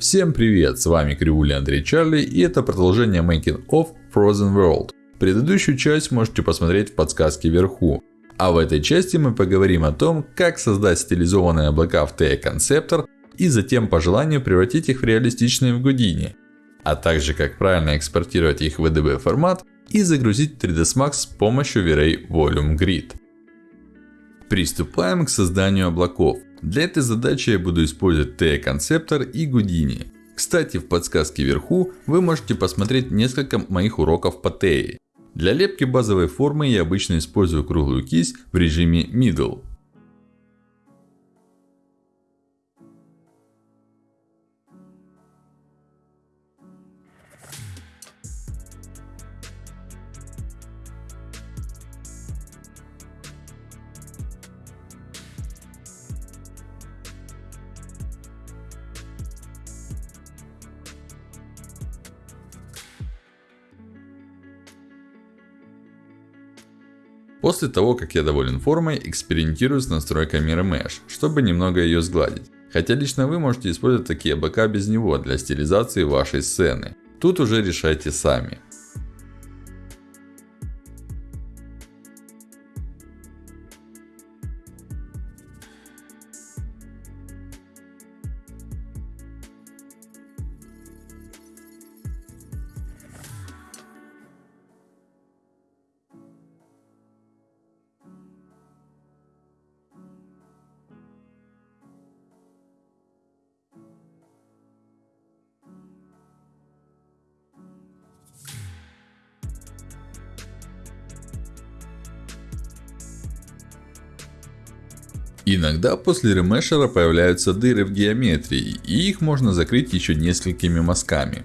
Всем привет, с вами Кривуля Андрей Чарли и это продолжение Making of Frozen World. Предыдущую часть можете посмотреть в подсказке вверху. А в этой части мы поговорим о том, как создать стилизованные облака в TE Conceptor и затем по желанию превратить их в реалистичные в Houdini. А также как правильно экспортировать их в VDB формат и загрузить 3ds Max с помощью V-Ray Volume Grid. Приступаем к созданию облаков. Для этой задачи я буду использовать TE Conceptor и Houdini. Кстати, в подсказке вверху вы можете посмотреть несколько моих уроков по TE. Для лепки базовой формы я обычно использую круглую кисть в режиме Middle. После того, как я доволен формой, экспериментирую с настройкой Mesh, чтобы немного ее сгладить. Хотя лично вы можете использовать такие облака без него для стилизации вашей сцены. Тут уже решайте сами. Иногда после ремешера появляются дыры в геометрии, и их можно закрыть еще несколькими мазками.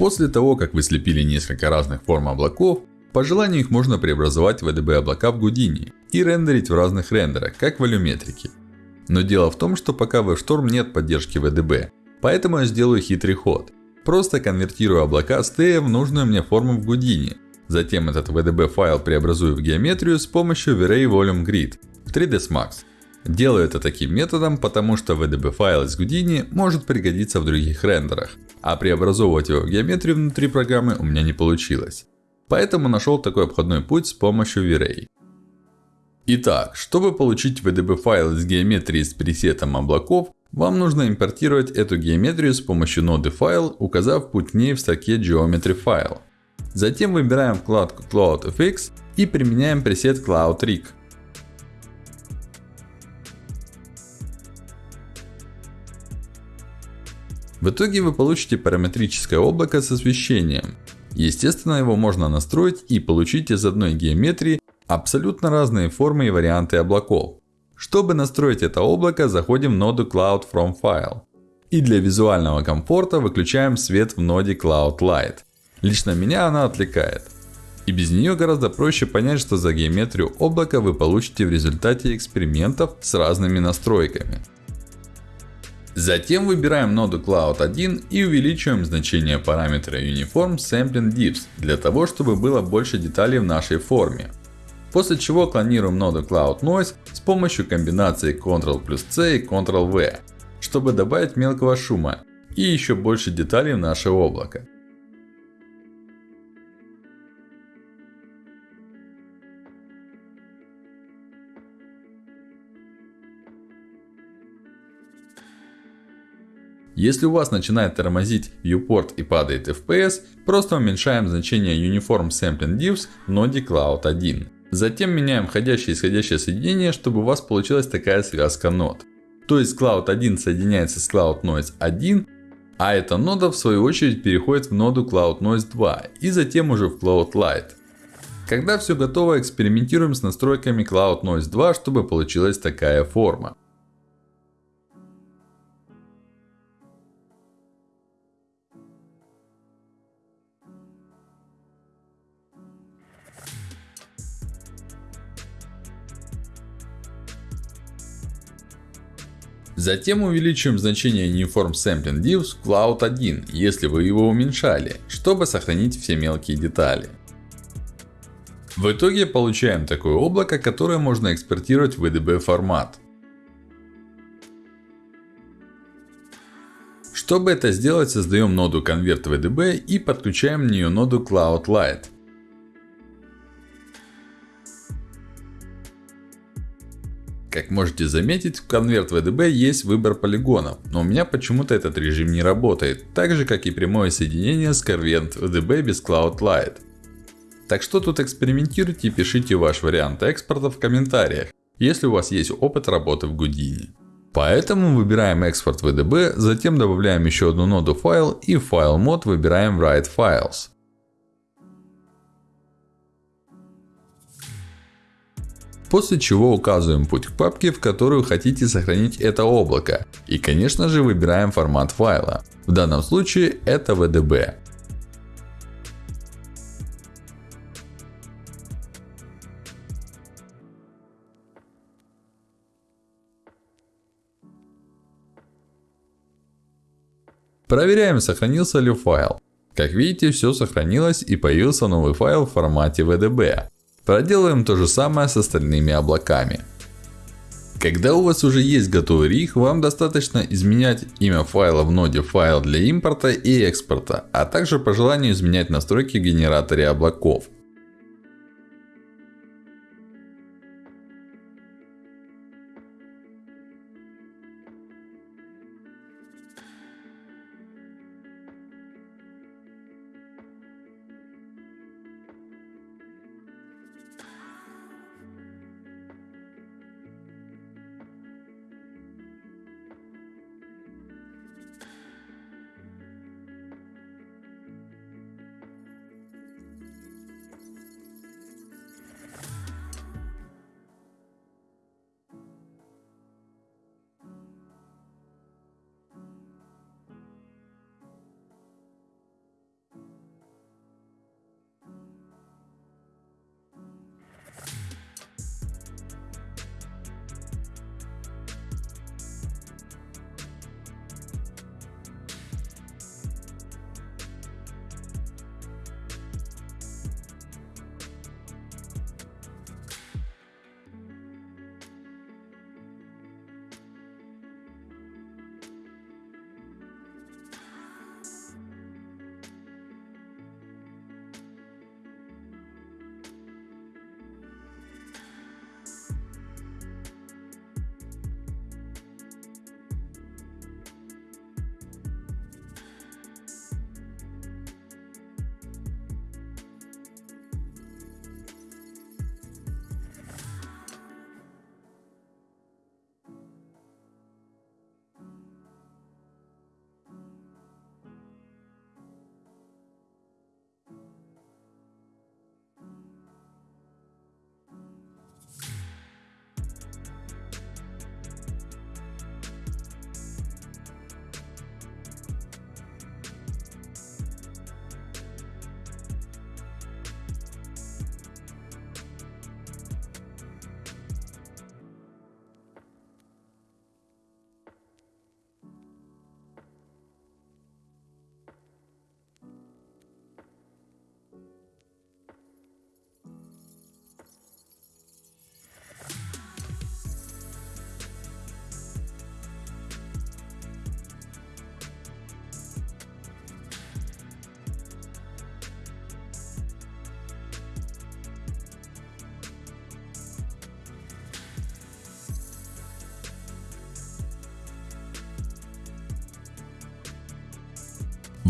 После того, как вы слепили несколько разных форм облаков, по желанию их можно преобразовать в VDB облака в Houdini и рендерить в разных рендерах, как в волюметрике. Но дело в том, что пока в F-Storm нет поддержки VDB. Поэтому я сделаю хитрый ход. Просто конвертирую облака с в нужную мне форму в Houdini. Затем этот VDB файл преобразую в геометрию с помощью V-Ray Volume Grid в 3ds Max. Делаю это таким методом, потому что VDB файл из Houdini может пригодиться в других рендерах. А преобразовывать его в геометрию внутри программы у меня не получилось. Поэтому нашел такой обходной путь с помощью V-Ray. Итак, чтобы получить VDB файл из геометрии с пресетом облаков, вам нужно импортировать эту геометрию с помощью ноды файл, указав путь к ней в строке Geometry File. Затем выбираем вкладку Cloud FX и применяем пресет Cloud В итоге вы получите параметрическое облако с освещением. Естественно, его можно настроить и получить из одной геометрии абсолютно разные формы и варианты облаков. Чтобы настроить это облако, заходим в ноду Cloud from File. И для визуального комфорта выключаем свет в ноде Cloud Light. Лично меня она отвлекает. И без нее гораздо проще понять, что за геометрию облака вы получите в результате экспериментов с разными настройками. Затем выбираем ноду Cloud 1 и увеличиваем значение параметра Uniform Sampling Divs, для того, чтобы было больше деталей в нашей форме. После чего клонируем ноду Cloud Noise с помощью комбинации Ctrl плюс C и Ctrl V, чтобы добавить мелкого шума и еще больше деталей в наше облако. Если у вас начинает тормозить viewport и падает FPS, просто уменьшаем значение Uniform Sampling Divs в ноде Cloud 1. Затем меняем входящее и исходящее соединение, чтобы у вас получилась такая связка нод. То есть Cloud 1 соединяется с Cloud Noise 1, а эта нода в свою очередь переходит в ноду Cloud Noise 2 и затем уже в Cloud Light. Когда все готово, экспериментируем с настройками Cloud Noise 2, чтобы получилась такая форма. Затем увеличиваем значение Uniform Sampling Divs в Cloud 1, если вы его уменьшали, чтобы сохранить все мелкие детали. В итоге получаем такое облако, которое можно экспортировать в VDB формат. Чтобы это сделать, создаем ноду Convert VDB и подключаем в нее ноду Cloud Light. Как можете заметить, в конверт VDB есть выбор полигонов, но у меня почему-то этот режим не работает, так же как и прямое соединение с конверт VDB без Cloud Light. Так что тут экспериментируйте и пишите ваш вариант экспорта в комментариях, если у вас есть опыт работы в Houdini. Поэтому выбираем экспорт VDB, затем добавляем еще одну ноду файл и файл мод выбираем Write Files. После чего указываем путь к папке, в которую хотите сохранить это облако. И конечно же выбираем формат файла. В данном случае это VDB. Проверяем, сохранился ли файл. Как видите, все сохранилось и появился новый файл в формате VDB. Проделаем то же самое с остальными облаками. Когда у вас уже есть готовый риг, вам достаточно изменять имя файла в ноде файл для импорта и экспорта, а также по желанию изменять настройки в генераторе облаков.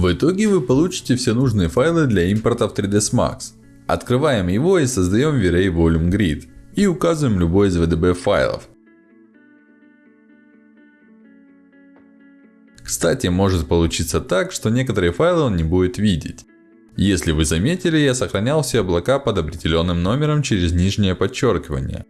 В итоге вы получите все нужные файлы для импорта в 3ds Max. Открываем его и создаем V-Ray Volume Grid. И указываем любой из VDB файлов. Кстати, может получиться так, что некоторые файлы он не будет видеть. Если вы заметили, я сохранял все облака под определенным номером через нижнее подчеркивание.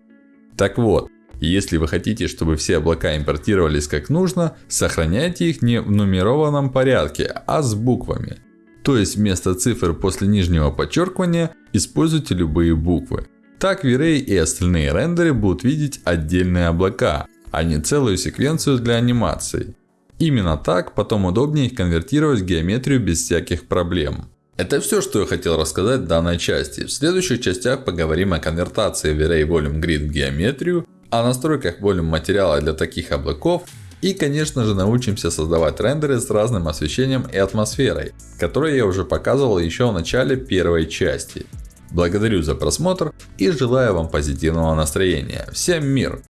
Так вот, если вы хотите, чтобы все облака импортировались как нужно, сохраняйте их не в нумерованном порядке, а с буквами. То есть вместо цифр после нижнего подчеркивания используйте любые буквы. Так V-Ray и остальные рендеры будут видеть отдельные облака, а не целую секвенцию для анимации. Именно так потом удобнее их конвертировать в геометрию без всяких проблем. Это все, что я хотел рассказать в данной части. В следующих частях поговорим о конвертации V-Ray Volume Grid в геометрию, о настройках Volume материала для таких облаков и, конечно же, научимся создавать рендеры с разным освещением и атмосферой, которые я уже показывал еще в начале первой части. Благодарю за просмотр и желаю вам позитивного настроения. Всем мир!